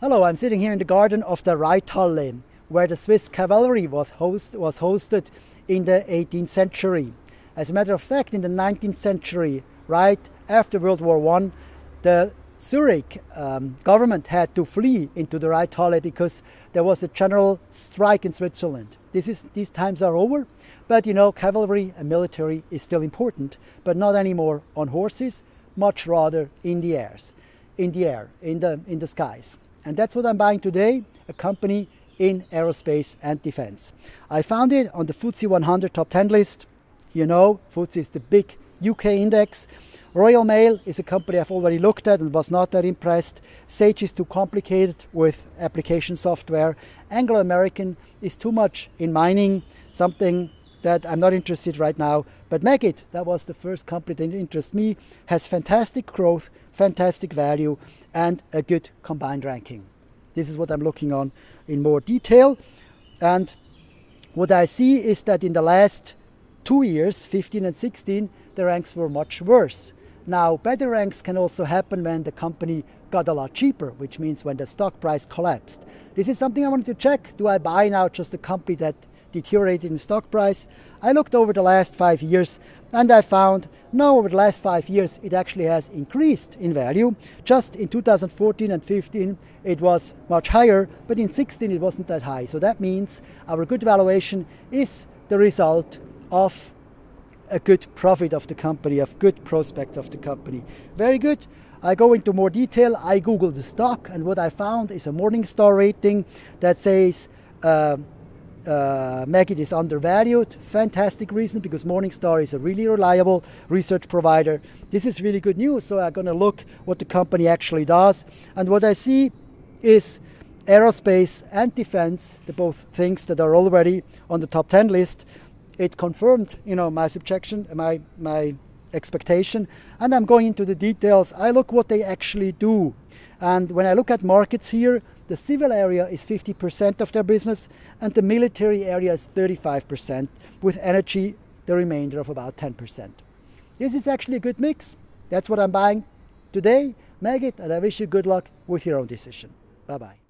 Hello, I'm sitting here in the garden of the Reithalle, where the Swiss cavalry was, host, was hosted in the 18th century. As a matter of fact, in the 19th century, right after World War I, the Zurich um, government had to flee into the Reithalle because there was a general strike in Switzerland. This is, these times are over, but you know, cavalry and military is still important, but not anymore on horses, much rather in the airs, in the air, in the, in the skies. And that's what I'm buying today, a company in aerospace and defense. I found it on the FTSE 100 top 10 list. You know, FTSE is the big UK index. Royal Mail is a company I've already looked at and was not that impressed. Sage is too complicated with application software. Anglo American is too much in mining, something that I'm not interested right now. But Meggitt, that was the first company that interests me, has fantastic growth, fantastic value, and a good combined ranking. This is what I'm looking on in more detail. And what I see is that in the last two years, 15 and 16, the ranks were much worse. Now, better ranks can also happen when the company got a lot cheaper, which means when the stock price collapsed. This is something I wanted to check. Do I buy now just a company that deteriorated in stock price? I looked over the last five years and I found no, over the last five years it actually has increased in value. Just in 2014 and 15 it was much higher, but in 16 it wasn't that high. So that means our good valuation is the result of a good profit of the company, of good prospects of the company. Very good. I go into more detail. I Googled the stock and what I found is a Morningstar rating that says uh, uh, Meggitt is undervalued. Fantastic reason because Morningstar is a really reliable research provider. This is really good news. So I'm going to look what the company actually does. And what I see is aerospace and defense, the both things that are already on the top 10 list it confirmed, you know, my subjection, my, my expectation. And I'm going into the details. I look what they actually do. And when I look at markets here, the civil area is 50% of their business and the military area is 35%, with energy the remainder of about 10%. This is actually a good mix. That's what I'm buying today. Meggitt, and I wish you good luck with your own decision. Bye-bye.